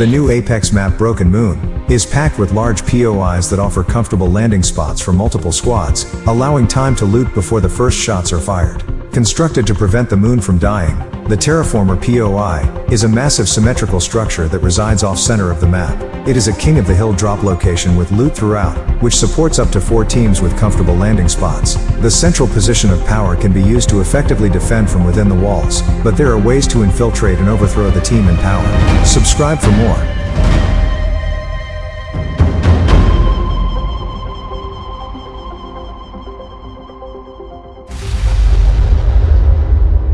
The new Apex map Broken Moon is packed with large POIs that offer comfortable landing spots for multiple squads, allowing time to loot before the first shots are fired. Constructed to prevent the moon from dying, the Terraformer POI is a massive symmetrical structure that resides off-center of the map. It is a king of the hill drop location with loot throughout, which supports up to four teams with comfortable landing spots. The central position of power can be used to effectively defend from within the walls, but there are ways to infiltrate and overthrow the team in power. Subscribe for more.